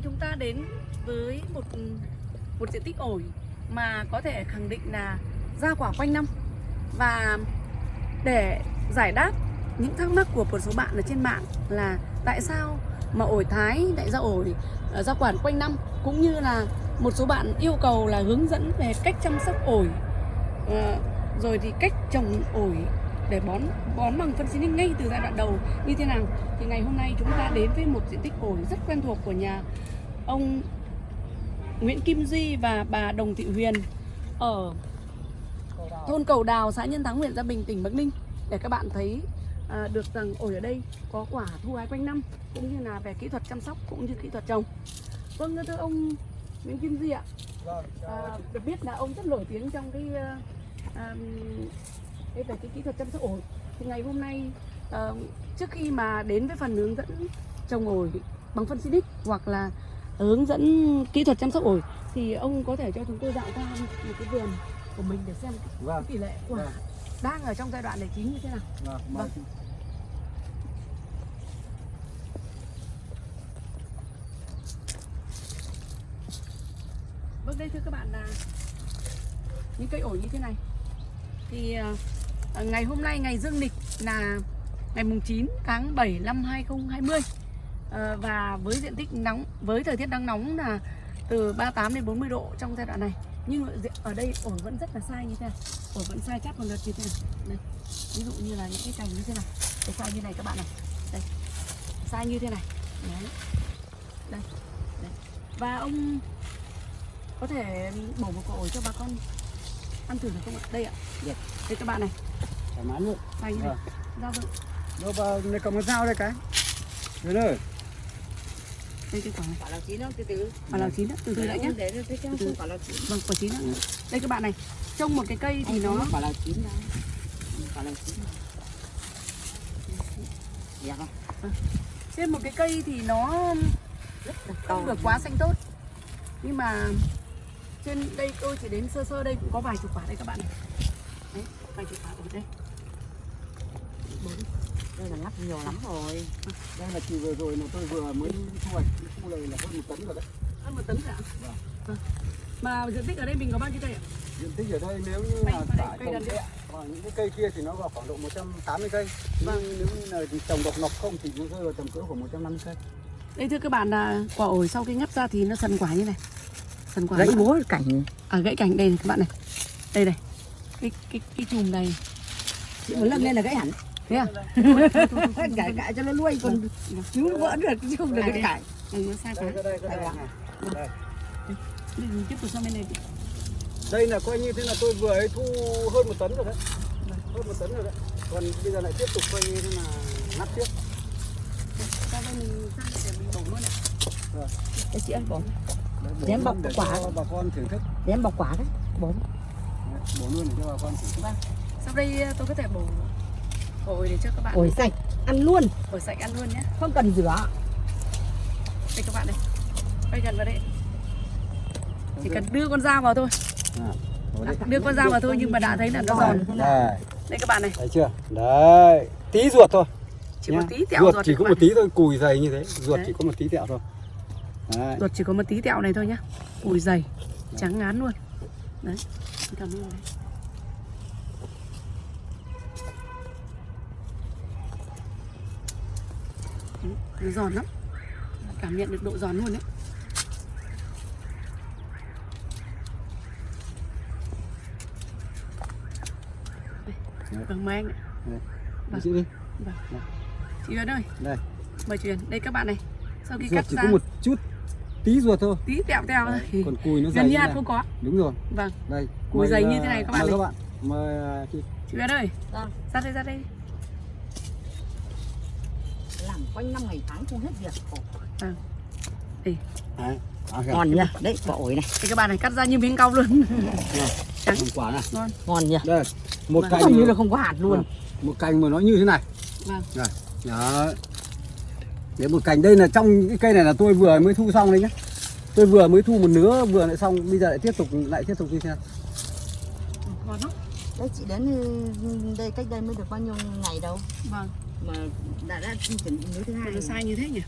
nay chúng ta đến với một một diện tích ổi mà có thể khẳng định là ra quả quanh năm. Và để giải đáp những thắc mắc của một số bạn ở trên mạng là tại sao mà ổi thái lại ra ổi ờ, ra quả quanh năm, cũng như là một số bạn yêu cầu là hướng dẫn về cách chăm sóc ổi. Ờ, rồi thì cách trồng ổi để bón bón bằng phân xịt ngay từ giai đoạn đầu như thế nào. Thì ngày hôm nay chúng ta đến với một diện tích ổi rất quen thuộc của nhà ông Nguyễn Kim Duy và bà Đồng Thị Huyền ở thôn Cầu Đào, xã Nhân Thắng, huyện Gia Bình, tỉnh Bắc Ninh để các bạn thấy à, được rằng ổi ở đây có quả thu hái quanh năm cũng như là về kỹ thuật chăm sóc cũng như kỹ thuật trồng. Vâng thưa ông Nguyễn Kim Duy ạ, à, được biết là ông rất nổi tiếng trong cái à, à cái về cái kỹ thuật chăm sóc ổi. Thì ngày hôm nay à, trước khi mà đến với phần hướng dẫn trồng ổi bằng phân xịt hoặc là hướng dẫn kỹ thuật chăm sóc ổi thì ông có thể cho chúng tôi dạo qua một cái vườn của mình để xem Vâng. tỷ lệ quả Vâng. đang ở trong giai đoạn này chín như thế nào. Vâng, Vâng. vâng. Vâng đây thưa các bạn là những cây ổi như thế này thì à, à, ngày hôm nay ngày dương lịch là ngày mùng 9 tháng 7 năm 2020 à, và với diện tích nóng với thời tiết nắng nóng là từ 38 đến 40 độ trong giai đoạn này. Nhưng ở đây ổi vẫn rất là sai như thế này. Ổi vẫn sai chát một lượt như thế này. Đây. ví dụ như là những cái cành như thế này. Cái sai như này các bạn này. Đây. Sai như thế này. Đấy. Đây. Đây. Và ông có thể bổ một quả ổi cho bà con ăn thử được không ạ? Đây ạ. Được. đây các bạn này. Thoải mái luôn. sai như này ra vâng. Đâu vào này cầm con dao đây cái. Huyền ơi. Đây cái quả này. Quả là chín không từ từ. Quả lào chín đó từ từ đã nhé để nó quả là chín. Vâng quả chín đó đây các bạn này trông một cái cây thì nó quả là chín đâu. Quả là chín. Đẹp không? Trên một cái cây thì nó không được quá xanh tốt. Nhưng mà trên đây tôi chỉ đến sơ sơ đây cũng có vài chục quả đây các bạn này. Đấy vài chục quả ở đây. Bốn. Đây là ngắt nhiều lắm rồi Đây là kỳ vừa rồi mà tôi vừa mới thu hoạch. Khu này là hơn một tấn rồi đấy. hơn một tấn cả Vâng. Vâng. mà diện tích ở đây mình có bao nhiêu cây ạ Diện tích ở đây nếu như là cây trồng kẹ và những cái cây kia thì nó vào khoảng độ 180 cây. Vâng. Nhưng nếu như là trồng độc nọc không thì nó rơi vào tầm cỡ khoảng 150 cây. đây thưa các bạn là quả ổi sau khi ngắt ra thì nó sần quả như này sần quả gãy búa cảnh à gãy cành đây này các bạn này đây này cái cái cái chùm này chị muốn lâm lên là gãy hẳn thế à cải cải cho nó nuôi còn nó vỡ được chứ không được cái cải nó sai quá tiếp tục sang bên này đi. Đây là coi như thế là tôi vừa ấy thu hơn một tấn rồi đấy. Hơn một tấn rồi đấy. Còn bây giờ lại tiếp tục coi như thế là ngắt tiếp. Ra đây mình sang để mình bổ luôn ạ. cái chị ơi bổ Để luôn bọc quả. cho bà con thưởng thức. để em bọc quả đấy bổ Bổ luôn để cho bà con thưởng thức. Vâng. Sau đây tôi có thể bổ ổi để cho các bạn ổi sạch ăn luôn ổi sạch ăn luôn nhé. không cần rửa Đây các bạn này. Quay gần vào đây. Chỉ cần đưa con dao vào thôi. À, đi. Đưa con dao vào thôi nhưng mà đã thấy là nó giòn. Đây, Đây các bạn này. thấy chưa? Đấy, tí ruột thôi. Chỉ một tí tẹo ruột ruột chỉ có một tí thôi, cùi dày như thế. Ruột Đấy. chỉ có một tí tẹo thôi. Đấy. Ruột chỉ có một tí tẹo này thôi nhá. Ủi dày, trắng ngán luôn. Đấy. Cảm ơn đấy. Ừ, Nó giòn lắm. Cảm nhận được độ giòn luôn đấy. Vâng mời anh ạ. Đi chị đi. Chị Huyền ơi, Đây, mời chị Huyền. Đây các bạn này. Sau khi ruột cắt chỉ ra có một chút tí ruột thôi. tí tẹo tẹo thôi. còn cùi nó dày Gần như hạt không có. Đúng rồi. Vâng, Đây. Cùi mời, dày như ờ, thế này các bạn Mời này. các bạn. Mời ờ, chị. chị Huyền ơi. Vâng. Ra đây ra đây. Làm quanh năm ngày tháng không hết việc Đấy. À, kìa. ngon nha đấy quả ổi này Thì các bạn này cắt ra như miếng cau luôn. Trắng. Còn quả này. Ngon. ngon nha Đây, một cành như là không có hạt luôn Vâng. một cành mà nó như thế này. Vâng. Đây. Đó. Đấy một cành đây là trong cái cây này là tôi vừa mới thu xong đấy nhá. Tôi vừa mới thu một nứa vừa lại xong, bây giờ lại tiếp tục lại tiếp tục như thế nào? Ngon lắm. đấy chị đến ừ, đây cách đây mới được bao nhiêu ngày đâu Vâng. Mà đã đã chuẩn bị thứ hai Nó sai như thế nhỉ?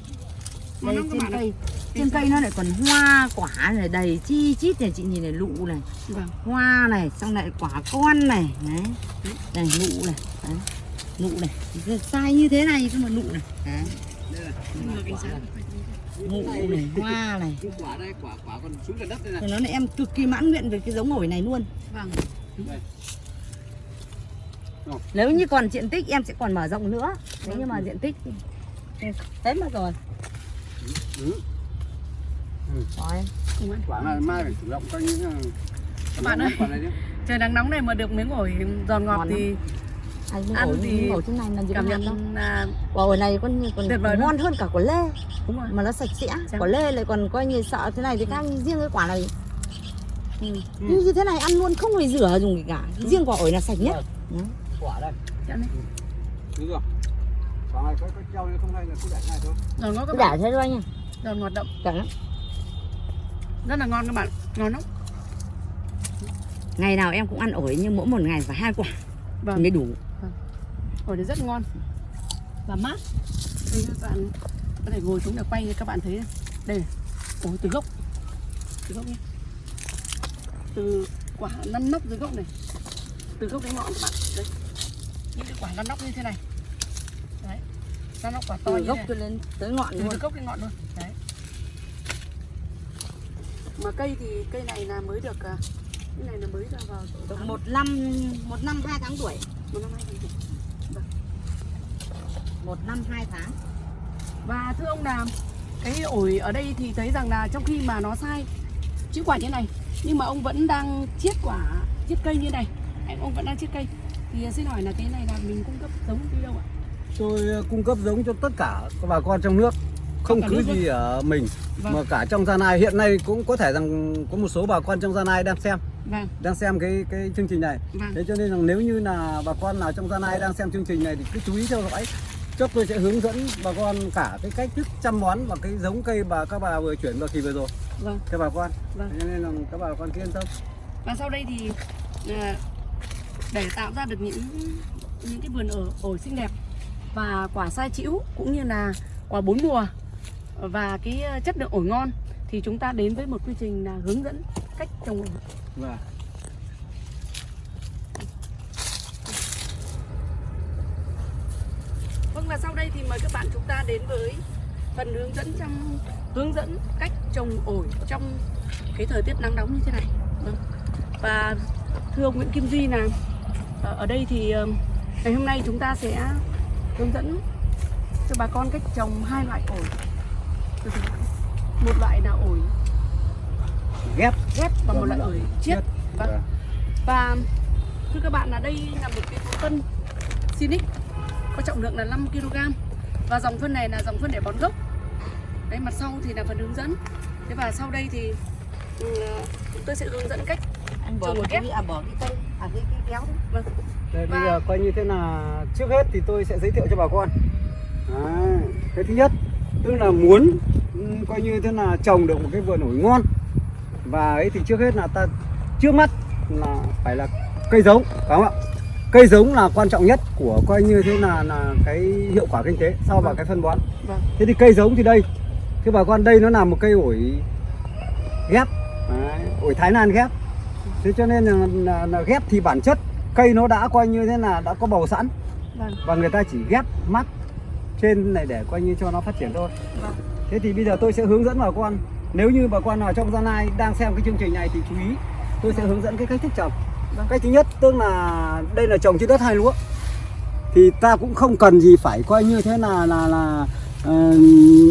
đây các trên cây trên cây nó lại còn hoa quả này đầy chi chít này chị nhìn này lụ này. Vâng. Hoa này xong lại quả con này. Đấy này nụ này. Đấy. nụ này. Sai như thế này cơ mà nụ này. Đấy. nhưng cảnh sát nụ này hoa này. Quả đây quả quả còn xuống gần đất đây này thì nó là em cực kỳ mãn nguyện về cái giống ổi này luôn. Vâng nếu như còn diện tích em sẽ còn mở rộng nữa nếu như mà diện tích hết mất rồi ừ. Rồi. Không ăn. quả này mai phải chủ động coi là Các bạn ơi. quả này chứ trời nắng nóng này mà được miếng ổi giòn ngọt Ngon lắm. thì Ăn miếng Ăn ổi, thì ổi trên này làm gì cảm ngon đâu nhận là quả ổi này còn Tuyệt vời ngon hơn cả quả lê đúng rồi mà nó sạch sẽ Chấm. quả lê lại còn coi như sợ thế này thì khác riêng cái quả này ừ. như như thế này ăn luôn không phải rửa dùng gì cả riêng quả ổi là sạch nhất Vâng. Quả đây. Chậm đi. đúng rồi. Quả này có có treo nên không hay là cứ để này thôi. Giòn ngon các cứ bạn. để thế thôi nha giòn ngọt đậm. Cả lắm. Rất là ngon các bạn. Ngon lắm. Ngày nào em cũng ăn ổi nhưng mỗi một ngày phải hai quả. Vâng. Thì mới đủ. Ổi này rất ngon. Và mát. Đây các bạn. Có thể ngồi xuống để quay cho các bạn thấy. Này. đây này. ổi từ gốc. Từ gốc nhé. Từ quả năn nóc dưới gốc này. Từ gốc đến ngọn các bạn. Đây những cái quả năn nóc như thế này. Đấy. Năn nóc quả to từ gốc cho lên tới ngọn từ luôn. từ gốc đến ngọn luôn. Đấy. Mà cây thì cây này là mới được à, cái này là mới ra vào được một năm một năm hai tháng tuổi. Một năm hai tháng tuổi. một năm hai tháng. Và thưa ông là cái ổi ở đây thì thấy rằng là trong khi mà nó sai chữ quả như này nhưng mà ông vẫn đang chiết quả chiết cây như này. Anh ông vẫn đang chiết cây thì xin hỏi là cái này là mình cung cấp giống đi đâu ạ? Tôi ờ, cung cấp giống cho tất cả các bà con trong nước. Không cứ gì ở mình Vâng. mà cả trong Gia Lai hiện nay cũng có thể rằng có một số bà con trong Gia Lai đang xem. Vâng. Đang xem cái cái chương trình này. Vâng. Thế cho nên là nếu như là bà con nào trong Gia Lai đang xem chương trình này thì cứ chú ý theo dõi. Chốc tôi sẽ hướng dẫn bà con cả cái cách thức chăm bón và cái giống cây bà các bà vừa chuyển vào kỳ vừa rồi. Vâng. Cho bà con. Vâng. Thế cho nên là các bà con cứ yên tâm. Và sau đây thì à, để tạo ra được những những cái vườn ở ổi xinh đẹp và quả sai chĩu cũng như là quả bốn mùa và cái ờ, chất lượng ổi ngon thì chúng ta đến với một quy trình là hướng dẫn cách trồng ổi và Vâng và sau đây thì mời các bạn chúng ta đến với phần hướng dẫn trong hướng dẫn cách trồng ổi trong cái thời tiết nắng nóng như thế này. Vâng. Và thưa ông Nguyễn Kim Duy là ở đây thì ờ, ngày hôm nay chúng ta sẽ hướng dẫn cho bà con cách trồng hai loại ổi. Một loại là ổi ghép ghép và một loại ổi chiết. Vâng. Vâng. Và thưa các bạn là đây là một cái phân Sinic có trọng lượng là 5 kg và dòng phân này là dòng phân để bón gốc. Đấy mặt sau thì là phần hướng dẫn. Thế và sau đây thì ừ, tôi sẽ hướng dẫn cách anh bỏ Trồng một cái ghép. à bỏ cái cây à cái cái kéo đấy. vâng. Đây, bây Và- giờ coi như thế là trước hết thì tôi sẽ giới thiệu cho bà con. Đấy, cái thứ nhất tức là muốn coi như thế là trồng được một cái vườn ổi ngon. Và ấy thì trước hết là ta trước mắt là phải là cây giống phải không ạ? Cây giống là quan trọng nhất của coi như thế là là cái hiệu quả kinh tế sau Vâng. cái phân bón. Vâng. Thế thì cây giống thì đây. Thưa bà con đây nó là một cây ổi ghép. Đấy, ổi Thái Lan ghép thế cho nên là, là, là ghép thì bản chất cây nó đã coi như thế là đã có bầu sẵn. Vâng. Và người ta chỉ ghép mắt trên này để coi như cho nó phát triển thôi. Vâng. Thế thì bây giờ tôi sẽ hướng dẫn bà con. Nếu như bà con nào trong gia lai đang xem cái chương trình này thì chú ý tôi sẽ hướng dẫn cái cách thức trồng. Vâng. cách thứ nhất tức là đây là trồng trên đất hai lúa. Thì ta cũng không cần gì phải coi như thế là là là ờ,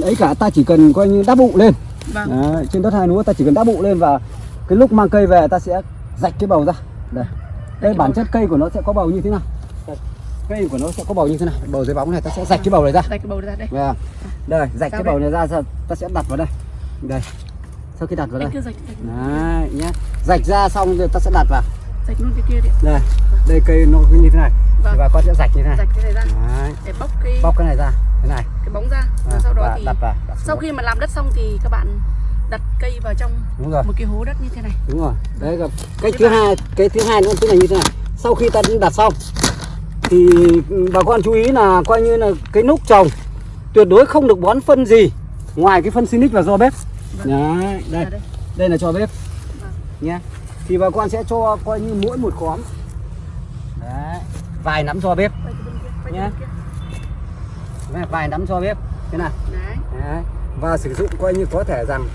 ấy cả. Ta chỉ cần coi như đắp bụ lên. Vâng. Đấy, trên đất hai lúa ta chỉ cần đắp bụ lên và cái lúc mang cây về ta sẽ rạch cái bầu ra. Đây. Đây bản chất cây của nó sẽ có bầu như thế nào? Cây của nó sẽ có bầu như thế này bầu dưới bóng này ta sẽ rạch cái bầu này ra. Đây cái bầu ra đây. Vâng. đây rạch cái bầu này ra ta sẽ đặt vào đây. Đây. Sau khi đặt vào đây. rạch rạch. Đấy nhé rạch ra xong rồi ta sẽ đặt vào. Rạch luôn cái kia đi. Đây. Đây cây nó như thế này. Vâng. bà con sẽ rạch như thế này. Rạch cái này ra. Đấy. để bóc cái bóc cái này ra. Thế này. Cái bóng ra. Và À, sau đó và thì đặt vào đặt sau khi mà làm đất xong thì các bạn đặt cây vào trong đúng rồi. một cái hố đất như thế này. Đúng rồi. Đấy là cái thứ hai cái thứ hai nữa tức là như thế này. Sau khi ta đặt xong thì bà con chú ý là coi như là cái lúc trồng tuyệt đối không được bón phân gì ngoài cái phân Sinic và do bếp. Vâng. Đấy, đây. Ở đây. đây là cho bếp. Vâng. nha thì bà con sẽ cho coi như mỗi một khóm. Đấy vài nắm do bếp. Kia. Đấy, vài nắm do bếp. Thế nào? Đấy. đấy. và sử dụng coi như có thể rằng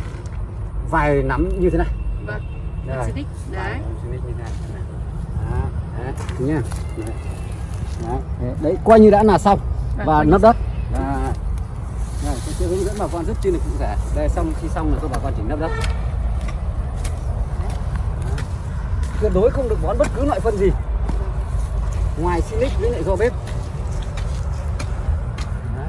vài nắm như thế này. Vâng. Đấy. Đấy, nhá. Đấy. Đấy, đấy, đấy coi như đã là xong. Vâng, và nắp đất. đây, tôi sẽ hướng dẫn bà con rất chi là cụ thể. Đây xong khi xong là tôi bà con chỉ nắp đất. Tuyệt đối không được bón bất cứ loại phân gì. Ngoài silic với lại do bếp Đấy.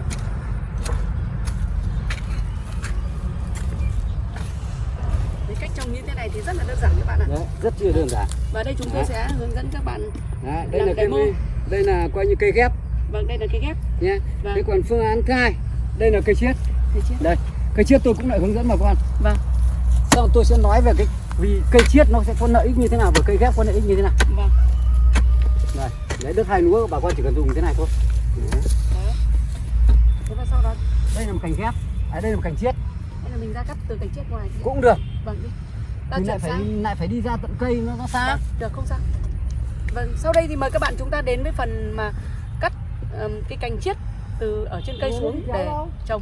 Cái cách trồng như thế này thì rất là đơn giản các bạn ạ. Đấy, rất là đơn giản Và đây chúng tôi Đấy. sẽ hướng dẫn các bạn. Đấy, đây Làm là demo. cây đây là coi như cây ghép Vâng, đây là cái ghép. nhé Vâng. thế còn phương án thứ hai đây là cây chiết Thấy chưa? đây cây chiết tôi cũng lại hướng dẫn bà con Vâng. sau tôi sẽ nói về cái vì cây chiết nó sẽ có lợi ích như thế nào và cây ghép có lợi ích như thế nào Vâng. đây đấy đất hai lúa bà con chỉ cần dùng thế này thôi Đấy. Đấy. Thế và sau đó đây là một cành ghép à, đây là một cành chiết đây là mình ra cắt từ cành chết ngoài. cũng được Vâng đi. Ta chuyển lại phải sang. lại phải đi ra tận cây nó nó xa Vâng, được không sao. Vâng, sau đây thì mời các bạn chúng ta đến với phần mà cắt ừm, cái cành chiết từ ở trên cây xuống để trồng.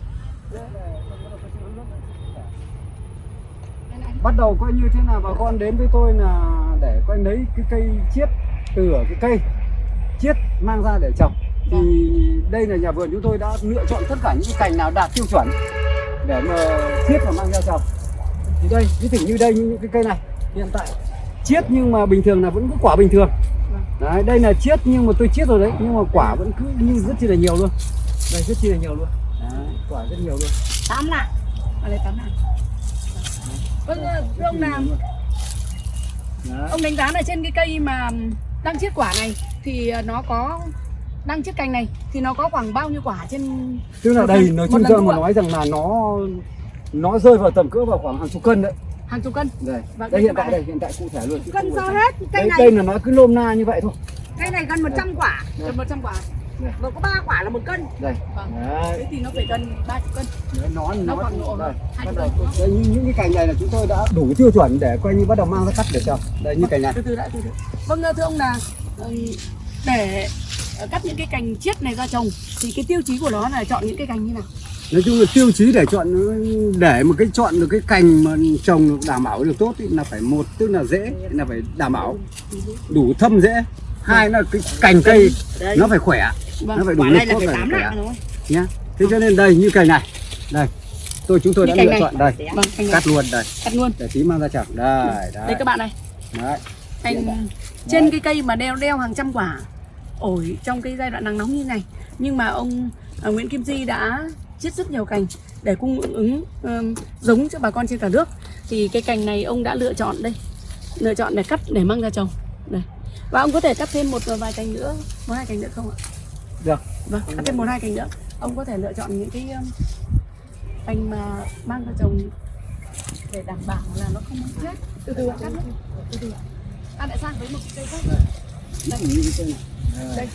bắt đầu coi như thế nào bà con đến với tôi là để coi lấy cái cây chiết từ ở cái cây chiết mang ra để trồng thì đây là nhà vườn chúng tôi đã lựa chọn tất cả những cái cành nào đạt tiêu chuẩn để mà chiết và mang ra trồng thì đây ví dụ như đây những cái cây này hiện tại chiết nhưng mà bình thường là vẫn có quả bình thường. Đấy đây là chiết nhưng mà tôi chiết rồi đấy nhưng mà quả vẫn cứ như rất chi là nhiều luôn. Đây rất chi là nhiều luôn. Đấy, quả rất nhiều luôn. Tám lạng. Ở đây tám hàng. Vâng, thưa ông đấy. ông đánh giá là trên cái cây mà đang chiết quả này thì ờ, nó có đang chiết cành này thì nó có khoảng bao nhiêu quả trên tức là đây nói chung ra mà nói rằng là nó nó rơi vào tầm cỡ vào khoảng hàng chục cân đấy. Hàng chục cân? Đây. Vâng, đây đây hiện tại đây hiện tại cụ thể luôn. Cân sao hết? Cây đây, này đây là nó cứ lôm na như vậy thôi. Cây này gần 100 quả. Gần 100 quả. Và có ba quả là một cân. Đây. Vâng. Đấy, thế thì nó phải gần 30 cân. Đấy nó Nó nó khoảng độ đây. cân. đây những, những cái cành này là chúng tôi đã đủ tiêu chuẩn để coi như bắt đầu mang ra cắt để trồng đây như cành này. Từ từ đã từ từ. Vâng thưa ông là ừm, để ờ, cắt những cái cành chiết này ra trồng thì cái tiêu chí của nó là chọn những cái cành như nào nói chung là tiêu chí để chọn để một cái chọn được cái cành mà trồng được đảm bảo được tốt ý, là phải một tức là dễ là phải đảm bảo đủ thâm dễ. Hai là cái cành cây Đây. nó phải khỏe Vâng. nó phải đủ lực tốt phải khỏe. nhá. Thế cho nên đây như cành này. Đây tôi chúng tôi Như đã lựa này. chọn đây. Vâng này. Cắt luôn đây. Cắt luôn. Để tí mang ra chảo. Đây đây các bạn này. Đấy. Cành trên cái cây mà đeo đeo hàng trăm quả ổi trong cái giai đoạn nắng nóng như này. Nhưng mà ông à, Nguyễn Kim Di đã chiết rất nhiều cành để cung ứng ừm, giống cho bà con trên cả nước. Thì cái cành này ông đã lựa chọn đây. Lựa chọn để cắt để mang ra trồng. Đây. Và ông có thể cắt thêm một vài cành nữa một hai cành nữa không ạ? Được. Vâng cắt thêm một hai cành nữa. Ông có thể lựa chọn những cái um, cành mà mang ra trồng để đảm bảo là nó không bị chết từ từ cắt từ từ ta lại sang với một cây khác. đây đây,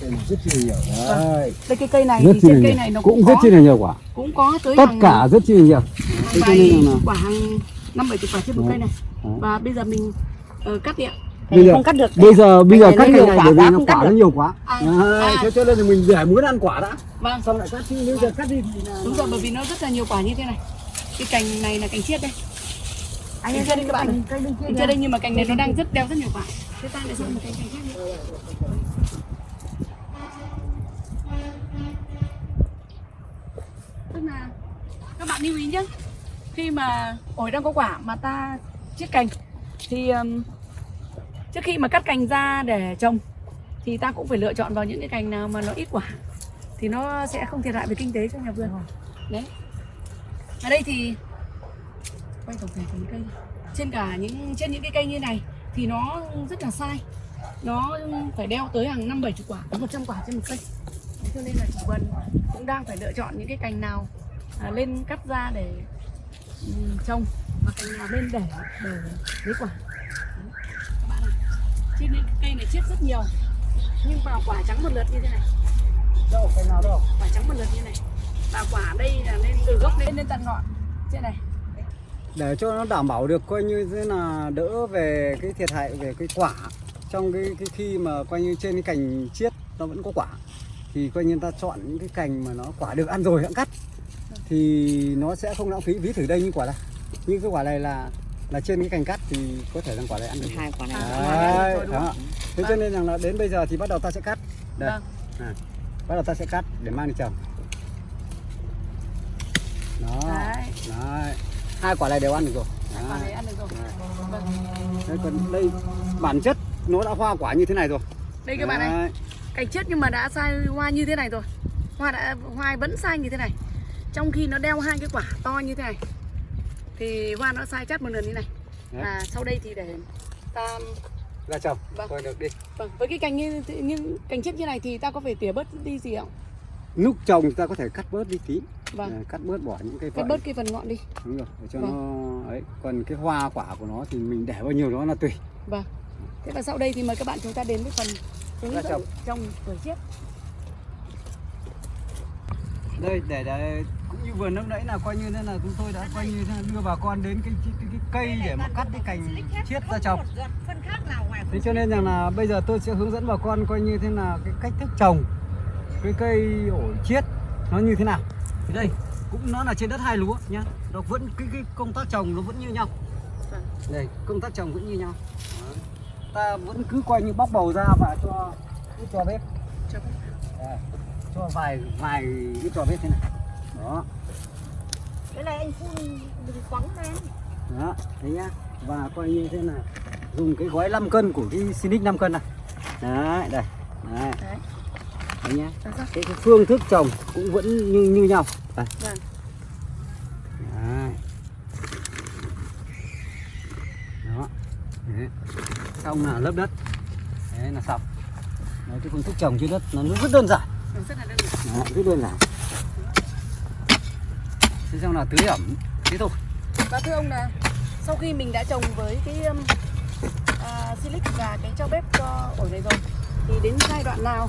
cây này rất chi là nhiều đấy đây cái cây này rất thì trên cây này nó cũng cũng rất chi là nhiều quả. cũng có tới tất hàng cả rất chi là nhiều. cho vài quả hàng năm bảy chục quả trên một cây này. Và bây giờ mình ờ, cắt đi ạ. Bây giờ không cắt được bây giờ bây giờ cắt cây này bởi vì nó quả nó nhiều quá. À, à. thế cho nên là mình để muốn ăn quả đã. Vâng. Xong lại cắt chứ bây giờ cắt đi thì là đúng rồi bởi vì nó rất là nhiều quả như thế này. Cái cành này là cành chiết đây. Anh ơi các bạn. bên kia cành đây nhưng mà cành này nó đang rất đeo rất nhiều quả thế ta lại sang một cái cành khác nữa tức là các bạn lưu ý nhé. Khi mà ổi đang có quả mà ta chiết cành thì um, trước khi mà cắt cành ra để trồng thì ta cũng phải lựa chọn vào những cái cành nào mà nó ít quả thì nó sẽ không thiệt hại về kinh tế cho nhà vườn. Đấy. Ở đây thì quay tổng thể phần cây. Trên cả những trên những cái cây như này thì nó rất là sai. Nó phải đeo tới hàng năm bảy chục quả đến 100 quả trên một cây. Cho nên là chủ vườn cũng đang phải lựa chọn những cái cành nào à, lên cắt ra để trồng và cành nào lên để để lấy quả. Đấy. các bạn này trên cây này chết rất nhiều. Nhưng vào quả trắng một lượt như thế này. Đâu cái nào đâu? Quả trắng một lượt như này. Và quả đây là lên từ gốc lên lên tận ngọn. Trên này để cho nó đảm bảo được coi như thế là đỡ về cái thiệt hại về cái quả. Trong cái, cái khi mà coi như trên cái cành chiết nó vẫn có quả thì coi như ta chọn những cái cành mà nó quả được ăn rồi hãng cắt thì nó sẽ không lãng phí. Ví thử đây như quả này như cái quả này là là trên cái cành cắt thì có thể rằng quả này ăn được. Hai quả này À. Đấy, đúng đó. thế cho nên rằng là đến bây giờ thì bắt đầu ta sẽ cắt. Đây. Vâng. Này. bắt đầu ta sẽ cắt để mang đi trồng. Đó. Đấy. đấy hai quả này đều ăn được rồi. Quả này ăn được rồi. Vâng. Còn đây bản chất nó đã hoa quả như thế này rồi. Đây các bạn này. Cành chết nhưng mà đã sai hoa như thế này rồi. Hoa đã hoa vẫn sai như thế này. Trong khi nó đeo hai cái quả to như thế này thì hoa nó sai chắt một lần như này. Đấy. và sau đây thì để ta ra trồng Vâng. được đi. Vâng. Với cái cành như như cành chết như này thì ta có phải tỉa bớt đi gì không? Lúc trồng ta có thể cắt bớt đi tí vâng. Cắt bớt bỏ những cây cắt vợi. bớt cái phần ngọn đi. Đúng rồi để cho Vâng. nó ấy còn cái hoa quả của nó thì mình để bao nhiêu đó là tùy. Vâng. Thế và sau đây thì mời các bạn chúng ta đến với phần hướng Ra dẫn trồng. trồng tuổi chiết đây để, để cũng như vừa lúc nãy là coi như thế là chúng tôi đã coi như đưa bà con đến cái, cái, cái, cái cây để mà cắt cái cành chiết ra trồng phân khác nào ngoài thế cho nên rằng là bây giờ tôi sẽ hướng dẫn bà con coi như thế là cái cách thức trồng cái cây ổi chiết nó như thế nào thì đây cũng nó là trên đất hai lúa nhá. Nó vẫn cái, cái công tác trồng nó vẫn như nhau. Vâng. đây công tác trồng vẫn như nhau. Đó. ta vẫn cứ coi như bóc bầu ra và cho cứ cho bếp. Đây, cho vài vài cái trò bếp thế này. Đó. Cái này anh phun đừng quắng lên đó thấy nhá. Và coi như thế là dùng cái gói 5 cân của cái Sinic 5 cân này. Đấy đây. Đấy. Đấy. Nhá. Cái, cái phương thức trồng cũng vẫn như như nhau đây. vâng. Đấy. đó. Đấy. xong là lớp đất. Đấy là xong. Đấy, cái phương thức trồng trên đất nó rất đơn giản. Vâng, rất là đơn giản. Đó, rất đơn giản. Thế xong là tưới ẩm. Thế thôi. Và thưa ông là sau khi mình đã trồng với cái um, à, silic và cái cho bếp cho ổi này rồi thì đến giai đoạn nào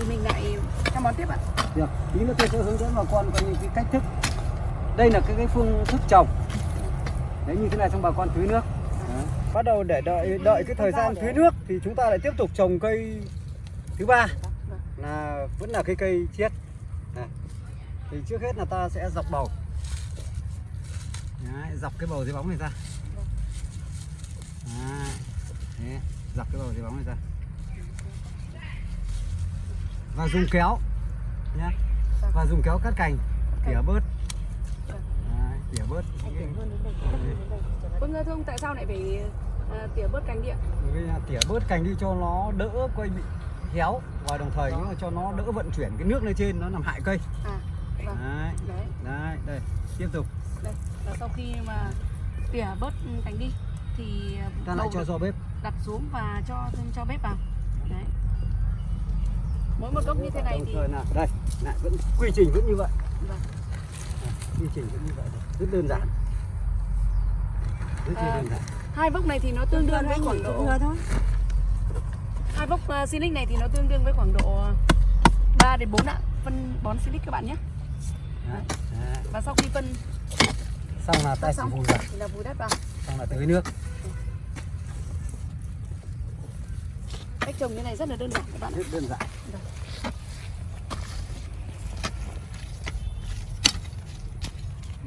thì mình lại chăm món tiếp ạ? được tí nữa tôi sẽ hướng dẫn bà con có những cái cách thức. Đây là cái, cái phương thức trồng. Đấy như thế này xong bà con tưới nước. Đấy. bắt đầu để đợi đợi cái thời gian tưới nước thì chúng ta lại tiếp tục trồng cây thứ ba. Là vẫn là cái cây chiết. Này. thì trước hết là ta sẽ dọc bầu. Đấy, dọc cái bầu dưới bóng này ra. Đấy, dọc cái bầu dưới bóng này ra và dùng kéo. Nhé và dùng kéo cắt cành. Tỉa bớt. Tỉa bớt. Vâng thưa ông tại sao lại phải à, tỉa bớt cành đi ạ? Bởi vì là tỉa bớt cành đi cho nó đỡ coi bị héo. Và đồng thời nữa là cho nó đỡ vận chuyển cái nước lên trên nó làm hại cây. À vâng. Đấy. Đấy. Đấy đây. Tiếp tục. Đây là sau khi mà tỉa bớt cành đi thì ta lại cho do bếp. đặt xuống và cho thêm cho bếp vào mỗi một gốc như thế này thì là đây lại vẫn quy trình vẫn như vậy. Vâng. quy trình vẫn như vậy rất đơn giản. Rất À, đơn giản. hai vốc này thì nó tương đương với khoảng độ thôi hai vốc uh, silic này thì nó tương đương với khoảng độ 3 đến 4 ạ. Phân bón silic các bạn nhé. Đấy. Đấy. và sau khi phân xong là ta sẽ vùi vào thì là vùi đất vào. Xong là tưới nước cách trồng như này rất là đơn giản các bạn rất đơn giản.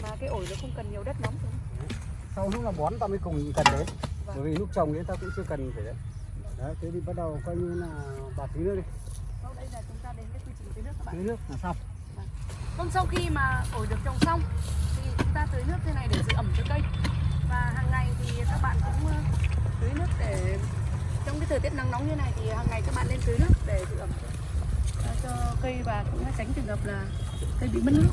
Và cái ổi nó không cần nhiều đất không? sau lúc là bón ta mới cùng cần đến Vâng. bởi vì lúc trồng đến ta cũng chưa cần phải đấy. Đấy thế thì bắt đầu coi như là bà tưới nước đi. Sau đây là chúng ta đến với quy trình tưới nước các bạn. Tưới nước là xong. Vâng, sau khi mà ổi được trồng xong thì chúng ta tưới nước thế này để giữ ẩm cho cây. Và hàng ngày thì các bạn cũng ờ, tưới nước để trong cái thời tiết nắng nóng như này thì hàng ngày các bạn lên tưới nước để giữ ẩm cho, cây và cũng tránh trường hợp là cây bị mất nước.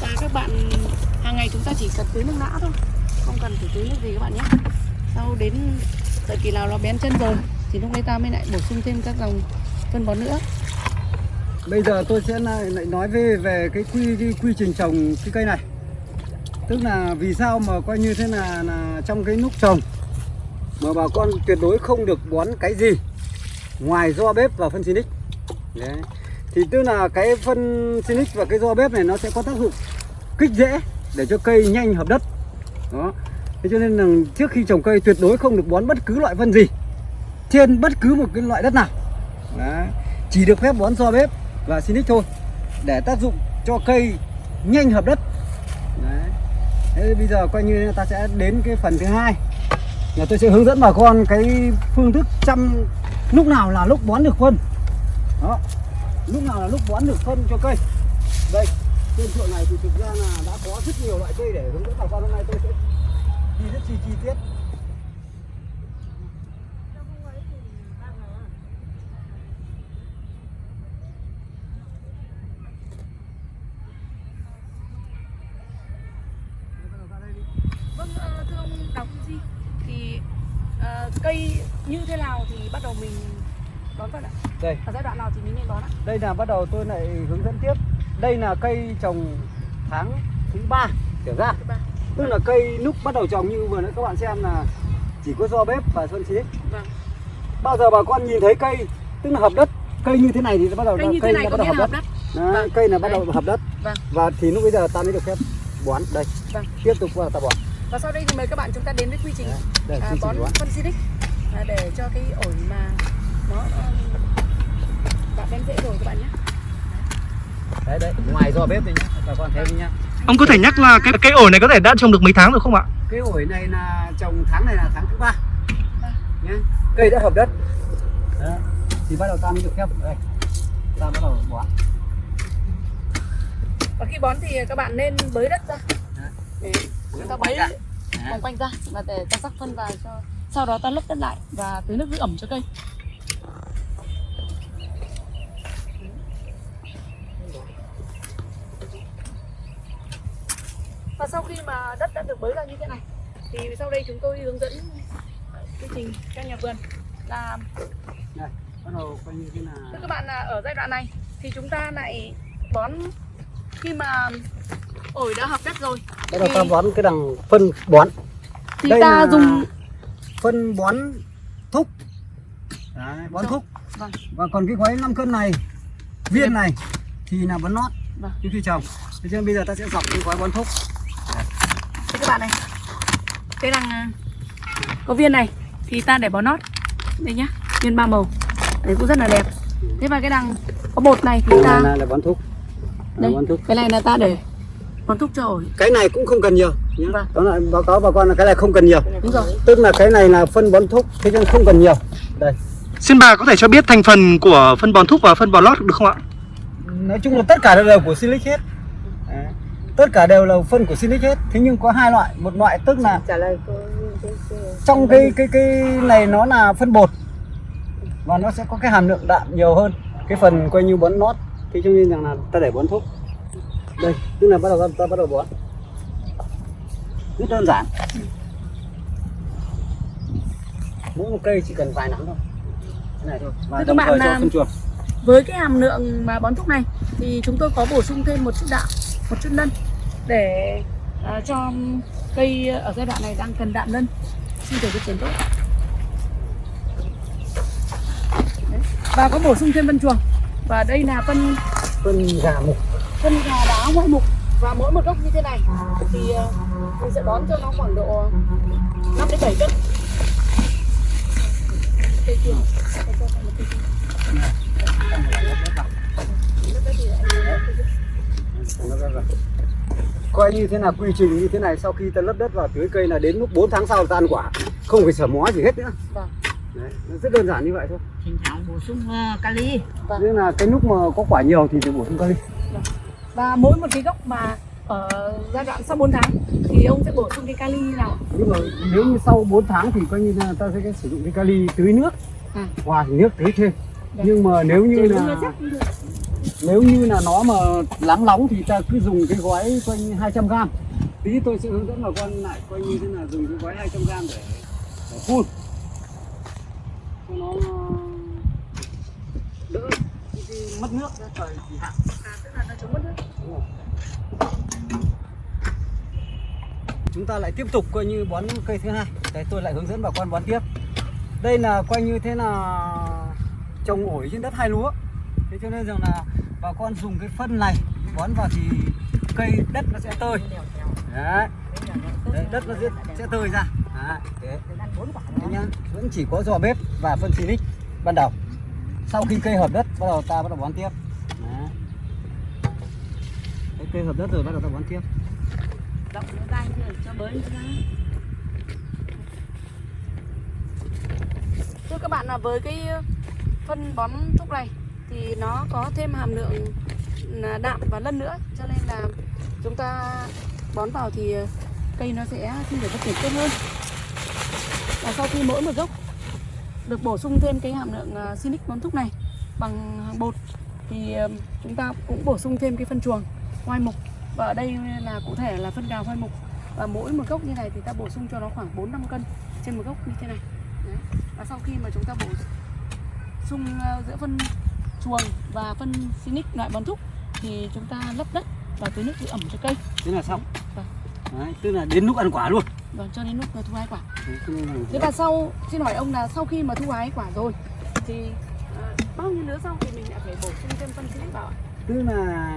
Và các bạn hàng ngày chúng ta chỉ cần tưới nước nã thôi không cần phải tưới nước gì các bạn nhé sau đến đợi kỳ nào nó bén chân rồi thì lúc đấy ta mới lại bổ sung thêm các dòng phân bón nữa. Bây giờ tôi sẽ lại, lại nói về về cái quy cái quy trình trồng cái cây này. Tức là vì sao mà coi như thế là là trong cái lúc trồng mà bà con tuyệt đối không được bón cái gì ngoài do bếp và phân xinic. Đấy. thì tức là cái phân xinic và cái do bếp này nó sẽ có tác dụng kích rễ để cho cây nhanh hợp đất. Đó thế cho nên là trước khi trồng cây tuyệt đối không được bón bất cứ loại phân gì, trên bất cứ một cái loại đất nào Đấy. chỉ được phép bón do bếp và Sinic thôi, để tác dụng cho cây nhanh hợp đất Đấy. Thế bây giờ coi như ta sẽ đến cái phần thứ hai, là tôi sẽ hướng dẫn bà con cái phương thức chăm lúc nào là lúc bón được phân đó, lúc nào là lúc bón được phân cho cây đây, trên ruộng này thì thực ra là đã có rất nhiều loại cây để hướng dẫn bà con hôm nay tôi sẽ đi rất chi chi tiết Vâng, ờ, thưa ông Phương Di thì ờ, cây như thế nào thì bắt đầu mình đón phân ạ? đây Ở giai đoạn nào thì mình nên đón ạ? đây là bắt đầu tôi lại hướng dẫn tiếp đây là cây trồng tháng thứ ba trở ra. Tức là cây lúc bắt đầu trồng như vừa nãy các bạn xem là chỉ có do bếp và phân xí Vâng. bao giờ bà con nhìn thấy cây tức là hợp đất cây như thế này thì bắt đầu Cây thế này bắt đầu hợp đất, đất. Đấy, Vâng. cây là bắt đầu hợp đất Vâng. và thì lúc bây giờ ta mới được phép bón đây Vâng. tiếp tục vào ta bón Và sau đây thì mời các bạn chúng ta đến với quy trình Đấy, à, bón phân Silic à, để cho cái ổi mà nó um, bạn đem rễ rồi các bạn nhé. đấy đấy ngoài do bếp đây nhá bà con thấy nhá Ông có thể nhắc là cái cây ổi này có thể đã trồng được mấy tháng rồi không ạ? cái ổi này là trồng tháng này là tháng thứ ba nhé cây đã hợp đất Đó. thì bắt đầu ta mới được phép đây ta bắt đầu bón Và khi bón thì các bạn nên bới đất ra Đấy. để ta bới Đấy. vòng quanh ra và để ta rắc phân vào cho sau đó ta lấp đất lại và tưới nước giữ ẩm cho cây. Và sau khi mà đất đã được bới ra như thế này thì sau đây chúng tôi hướng dẫn quy trình cho nhà vườn là này bắt đầu coi như thế là Thưa các bạn là ở giai đoạn này thì chúng ta lại bón khi mà ổi đã hợp đất rồi bắt đầu thì, ta bón cái đằng phân bón. thì đây ta là dùng phân bón thúc. Đấy, bón thúc. Vâng. Và còn cái gói 5 cân này viên này thì là bón nót. Vâng. trước khi trồng thế nên bây giờ ta sẽ dọc cái gói bón thúc bạn này. Cái đằng à, có viên này thì ta để bón nót đây nhá viên ba màu. Đấy cũng rất là đẹp. Thế và cái đằng có bột này thì ta này là bón thúc đây bón thúc cái này là ta để bón thúc cho ổi. Cái này cũng không cần nhiều nhé Vâng. đó là báo cáo bà con là cái này không cần nhiều. Đúng rồi. Tức là cái này là phân bón thúc thế nên không cần nhiều. Đây. Xin bà có thể cho biết thành phần của phân bón thúc và phân bón lót được không ạ? nói chung là tất cả đều là của Silic hết. Tất cả đều là phân của Silic hết. Thế nhưng có hai loại. Một loại tức là trả lời cô trong cái cái cái này nó là phân bột. Và nó sẽ có cái hàm lượng đạm nhiều hơn. Cái phần coi như bón nót. Thì cho nên rằng là ta để bón thuốc. Đây tức là bắt đầu ta bắt đầu bón. Rất đơn giản. Mỗi một cây chỉ cần vài nắm thôi. Cái này thôi. Và Thưa các đồng bạn thời cho phân chuồng với cái hàm lượng mà bón thuốc này thì chúng tôi có bổ sung thêm một chút đạm một chút nân để à, cho cây ở giai đoạn này đang cần đạm nân sinh trưởng phát triển tốt Đấy. và có bổ sung thêm phân chuồng. Và đây là phân phân gà mục. phân gà đá ngoại mục. Và mỗi một gốc như thế này thì ờ, mình sẽ bón cho nó khoảng độ 5 đến 7 cân. Cây kia cây kia, cây kia. Coi như thế nào quy trình như thế này sau khi ta lấp đất vào tưới cây là đến lúc 4 tháng sau ta ăn quả. Không phải sở mó gì hết nữa. Vâng. Đấy, nó rất đơn giản như vậy thôi. Thỉnh thoảng bổ sung ờ, kali. Nên là cái lúc mà có quả nhiều thì phải bổ sung kali. Và mỗi một cái gốc mà ở giai đoạn sau 4 tháng thì ông sẽ bổ sung cái kali như nào? Nhưng mà nếu như sau 4 tháng thì coi như là ta sẽ sử dụng cái kali tưới nước À. hòa nước tưới thêm. Dạ. nhưng mà nếu như Để là nếu như là nó mà lắng nóng thì ta cứ dùng cái gói như 200 gram. Tí tôi sẽ hướng dẫn bà con lại coi như thế là dùng cái gói 200 gram để, để phun. Cho nó đỡ cái, cái mất nước ra trời thì hạn. À, tức là nó chống mất nước. Chúng ta lại tiếp tục coi như bón cây thứ hai. Đấy tôi lại hướng dẫn bà con bón tiếp. Đây là coi như thế là trồng ổi trên đất hai lúa. Thế cho nên rằng là bà con dùng cái phân này bón vào thì cây đất nó sẽ tơi. Đấy, đấy đất nó sẽ, sẽ tơi ra. Thế. Thế nhá. Vẫn chỉ có giò bếp và phân silic ban đầu. Sau khi cây hợp đất bắt đầu ta bắt đầu bón tiếp. Đấy. Đấy, cây hợp đất rồi bắt đầu ta bón tiếp. Động ra như cho bới thưa các bạn là với cái phân bón thuốc này thì nó có thêm hàm lượng à, đạm và lân nữa. Cho nên là chúng ta bón vào thì à, cây nó sẽ sinh trưởng phát triển tốt hơn. Và sau khi mỗi một gốc được bổ sung thêm cái hàm lượng à, Sinic bón thúc này bằng bột thì chúng ta cũng bổ sung thêm cái phân chuồng hoai mục. Và ở đây là cụ thể là phân gào hoai mục. Và mỗi một gốc như này thì ta bổ sung cho nó khoảng 4 5 cân trên một gốc như thế này. Đấy. và sau khi mà chúng ta bổ sung giữa phân chuồng và phân Sinic loại bón thúc thì chúng ta lấp đất và tưới nước giữ ẩm cho cây. Thế là xong. Vâng. đấy, tức là đến lúc ăn quả luôn. Và cho đến lúc thu hái quả. Thế và sau, xin hỏi ông là sau khi mà thu hái quả rồi thì à, bao nhiêu nữa sau thì mình lại phải bổ sung thêm phân xịt vào ạ? tức là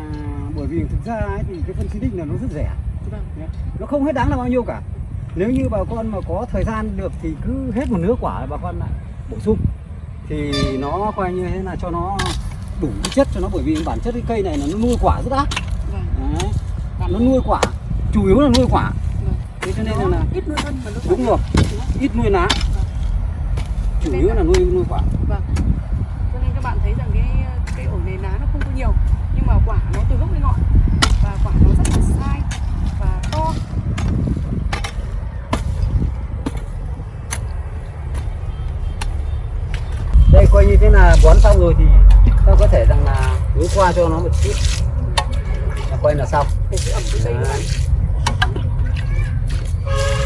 bởi vì thực ra ấy, thì cái phân xinic là nó rất rẻ. Vâng. nó không hết đáng là bao nhiêu cả. Nếu như bà con mà có thời gian được thì cứ hết một nửa quả bà con lại bổ sung thì nó coi như thế là cho nó đủ chất cho nó bởi vì bản chất cái cây này là nó nuôi quả rất ác Vâng. Đấy. nó nuôi quả chủ yếu là nuôi quả Vâng. thế cho nên là, là ít nuôi phân mà nó đúng rồi ít nuôi lá chủ yếu là nuôi nuôi quả Vâng. Cho nên các bạn thấy rằng cái cây ổi này lá nó không có nhiều nhưng mà quả nó từ gốc đến ngọn và quả nó rất là sai và to. đây coi như thế là bón xong rồi thì ta có thể rằng là hướng qua cho nó một chút là coi là xong.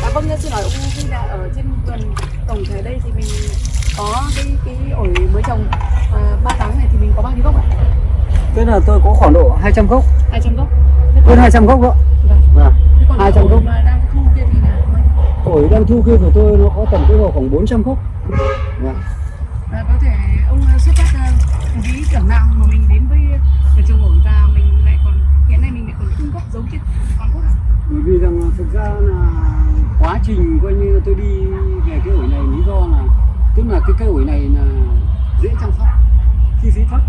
À vâng, xin hỏi ông khi là ở trên vườn tổng thể đây thì mình có cái cái ổi mới trồng à, 3 tháng này thì mình có bao nhiêu gốc ạ? Thế là tôi có khoảng độ 200 gốc, 200 gốc. Hơn còn- 200 gốc đó. Vâng. Vâng. Còn 200 ổi gốc. đang thu kia thì là? Ổi đang thu kia của tôi nó có tầm cái khoảng 400 gốc. Vâng và có thể ông ờ, xuất phát ờ, uh, ví tưởng nào mà mình đến với ở trường ổi và mình lại còn hiện nay mình lại còn cung cấp giống trên toàn quốc ạ? Bởi vì rằng thực ra là quá trình coi như tôi đi về cái ổi này lý do là tức là cái cây ổi này là dễ chăm sóc, chi phí thấp.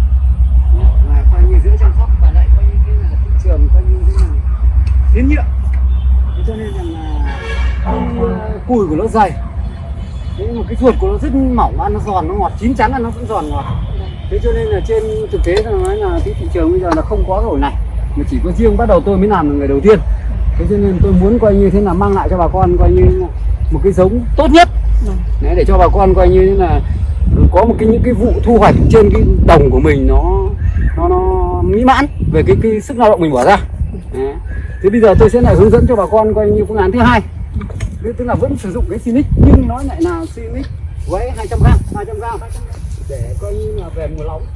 Là coi như dễ chăm sóc và lại coi như cái là thị trường coi như thế là tiến nhựa cho nên rằng là cái ờ, cùi của nó dày. Thế mà cái ruột của nó rất mỏng ăn nó giòn nó ngọt chín chắn ăn nó vẫn giòn ngọt. Thế cho nên là trên thực tế là nói là cái thị trường bây giờ là không có rồi này mà chỉ có riêng bắt đầu tôi mới làm là người đầu tiên. Thế cho nên tôi muốn coi như thế là mang lại cho bà con coi như một cái giống tốt nhất. Đấy, để cho bà con coi như là có một cái những cái vụ thu hoạch trên cái đồng của mình nó nó nó mỹ mãn về cái cái sức lao động mình bỏ ra. Đấy. thế bây giờ tôi sẽ lại hướng dẫn cho bà con coi như phương án thứ hai tức là vẫn sử dụng cái Sinic, nhưng nó lại là Sinic với 200 gram 200 gram. Để coi như là về mùa nóng